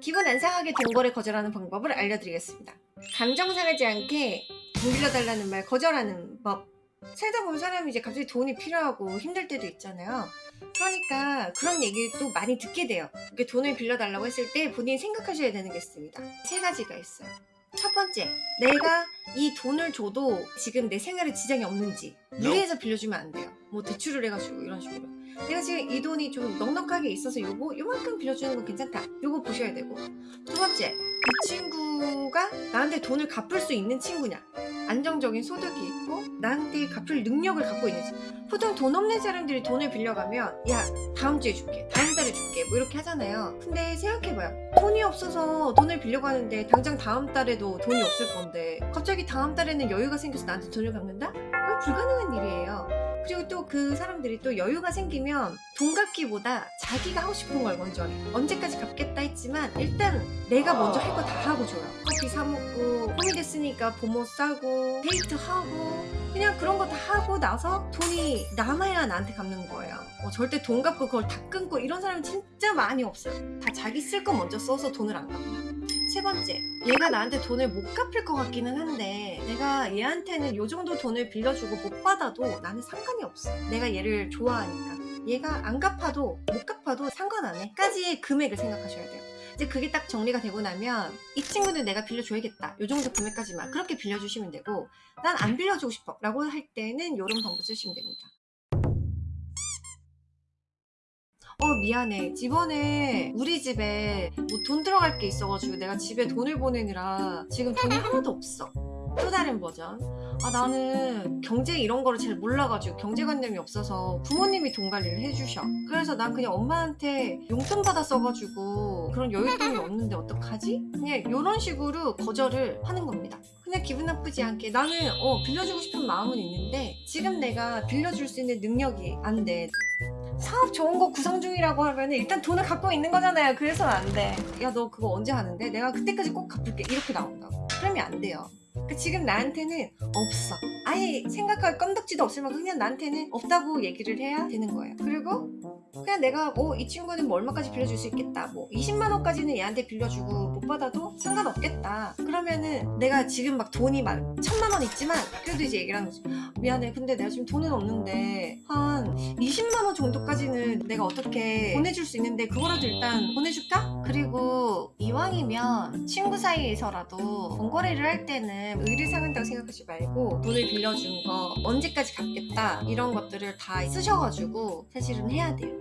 기분 안 상하게 동거래 거절하는 방법을 알려드리겠습니다. 감정 상하지 않게 돈 빌려달라는 말 거절하는 법. 살다 보면 사람이 이제 갑자기 돈이 필요하고 힘들 때도 있잖아요. 그러니까 그런 얘기를 또 많이 듣게 돼요. 이렇게 돈을 빌려달라고 했을 때 본인이 생각하셔야 되는 게 있습니다. 세 가지가 있어요. 첫 번째, 내가 이 돈을 줘도 지금 내 생활에 지장이 없는지 무리해서 빌려주면 안 돼요. 뭐 대출을 해가지고 이런 식으로. 내가 지금 이 돈이 좀 넉넉하게 있어서 요거 요만큼 빌려주는 건 괜찮다. 요거 보셔야 되고. 두 번째, 이 친구가 나한테 돈을 갚을 수 있는 친구냐. 안정적인 소득이 있고 나한테 갚을 능력을 갖고 있는지. 보통 돈 없는 사람들이 돈을 빌려가면 야 다음 주에 줄게 다음 달에 줄게 뭐 이렇게 하잖아요 근데 생각해봐요 돈이 없어서 돈을 빌려고 하는데 당장 다음 달에도 돈이 없을 건데 갑자기 다음 달에는 여유가 생겨서 나한테 돈을 갚는다? 그건 불가능한 일이에요 그리고 또 그 사람들이 또 여유가 생기면 돈 갚기보다 자기가 하고 싶은 걸 먼저 해. 언제까지 갚겠다 했지만 일단 내가 먼저 할 거 다 하고 줘요. 커피 사 먹고 봄이 됐으니까 봄옷 사고 데이트 하고 그냥 그런 거 다 하고 나서 돈이 남아야 나한테 갚는 거예요. 어, 절대 돈 갚고 그걸 다 끊고 이런 사람 진짜 많이 없어요. 다 자기 쓸 거 먼저 써서 돈을 안 갚아요 세 번째, 얘가 나한테 돈을 못 갚을 것 같기는 한데 내가 얘한테는 요 정도 돈을 빌려주고 못 받아도 나는 상관이 없어. 내가 얘를 좋아하니까. 얘가 안 갚아도 못 갚아도 상관 안 해. 까지의 금액을 생각하셔야 돼요. 이제 그게 딱 정리가 되고 나면 이 친구는 내가 빌려줘야겠다. 요 정도 금액까지만 그렇게 빌려주시면 되고 난 안 빌려주고 싶어 라고 할 때는 요런 방법 쓰시면 됩니다. 어 미안해. 집번에 우리 집에 뭐 돈 들어갈 게 있어가지고 내가 집에 돈을 보내느라 지금 돈이 하나도 없어. 또 다른 버전. 아 나는 경제 이런 거를 잘 몰라가지고 경제관념이 없어서 부모님이 돈 관리를 해주셔. 그래서 난 그냥 엄마한테 용돈 받아 써가지고 그런 여윳돈이 없는데 어떡하지? 그냥 이런 식으로 거절을 하는 겁니다. 그냥 기분 나쁘지 않게 나는 어 빌려주고 싶은 마음은 있는데 지금 내가 빌려줄 수 있는 능력이 안돼 사업 좋은 거 구상 중이라고 하면 일단 돈을 갖고 있는 거잖아요. 그래서는 안 돼. 야, 너 그거 언제 하는데? 내가 그때까지 꼭 갚을게. 이렇게 나온다고. 그러면 안 돼요. 그러니까 지금 나한테는 없어. 아예 생각할 건덕지도 없을 만큼 그냥 나한테는 없다고 얘기를 해야 되는 거예요. 그리고 그냥 내가 어, 이 친구는 뭐 얼마까지 빌려줄 수 있겠다. 뭐 20만 원까지는 얘한테 빌려주고 못 받아도 상관없겠다. 그러면은 내가 지금 막 돈이 막 천만 원 있지만 그래도 이제 얘기를 하는 거지. 미안해. 근데 내가 지금 돈은 없는데 한 20만 원 정도까지는 내가 어떻게 보내줄 수 있는데 그거라도 일단 보내줄까? 그리고 이왕이면 친구 사이에서라도 번거래를 할 때는 의리 상한다고 생각하지 말고 돈을 빌려준 거 언제까지 갚겠다 이런 것들을 다 쓰셔가지고 사실은 해야 돼요.